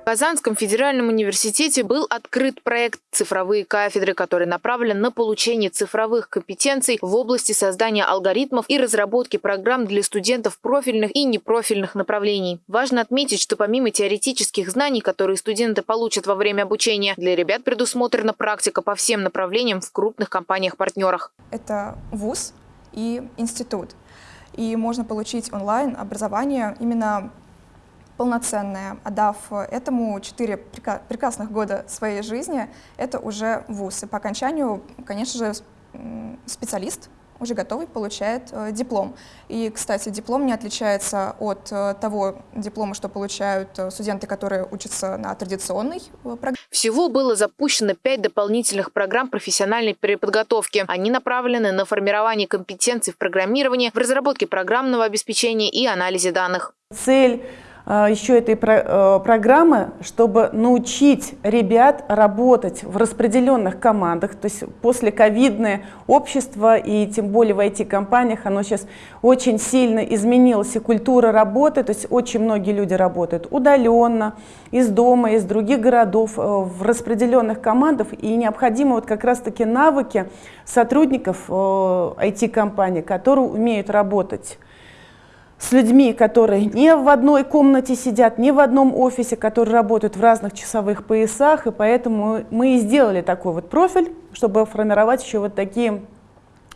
В Казанском федеральном университете был открыт проект «Цифровые кафедры», который направлен на получение цифровых компетенций в области создания алгоритмов и разработки программ для студентов профильных и непрофильных направлений. Важно отметить, что помимо теоретических знаний, которые студенты получат во время обучения, для ребят предусмотрена практика по всем направлениям в крупных компаниях-партнерах. Это ВУЗ и институт. И можно получить онлайн образование именно полноценное, отдав этому 4 прекрасных года своей жизни, это уже вуз. И по окончанию, конечно же, специалист уже готовый получает э, диплом. И, кстати, диплом не отличается от э, того диплома, что получают э, студенты, которые учатся на традиционной э, программе. Всего было запущено пять дополнительных программ профессиональной переподготовки. Они направлены на формирование компетенций в программировании, в разработке программного обеспечения и анализе данных. Цель еще этой э, программы, чтобы научить ребят работать в распределенных командах. То есть после ковидное общество и тем более в IT-компаниях, оно сейчас очень сильно изменилось, и культура работы, то есть очень многие люди работают удаленно, из дома, из других городов, э, в распределенных командах, и необходимы вот как раз-таки навыки сотрудников IT-компаний, э, которые умеют работать с людьми, которые не в одной комнате сидят, не в одном офисе, которые работают в разных часовых поясах, и поэтому мы и сделали такой вот профиль, чтобы формировать еще вот такие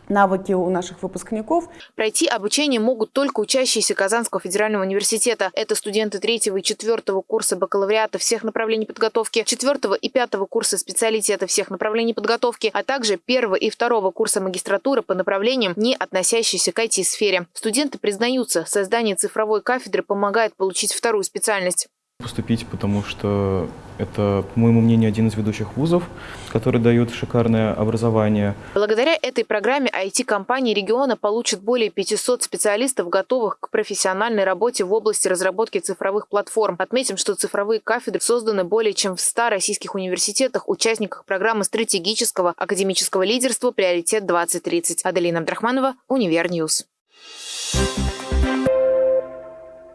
навыки у наших выпускников. Пройти обучение могут только учащиеся Казанского федерального университета. Это студенты третьего и четвертого курса бакалавриата всех направлений подготовки, четвертого и пятого курса специалитета всех направлений подготовки, а также первого и второго курса магистратуры по направлениям, не относящиеся к IT-сфере. Студенты признаются, создание цифровой кафедры помогает получить вторую специальность поступить, потому что это, по моему мнению, один из ведущих вузов, который дает шикарное образование. Благодаря этой программе IT-компании региона получат более 500 специалистов, готовых к профессиональной работе в области разработки цифровых платформ. Отметим, что цифровые кафедры созданы более чем в 100 российских университетах, участниках программы стратегического академического лидерства «Приоритет 2030». Аделина Абдрахманова, Универ News. Thank you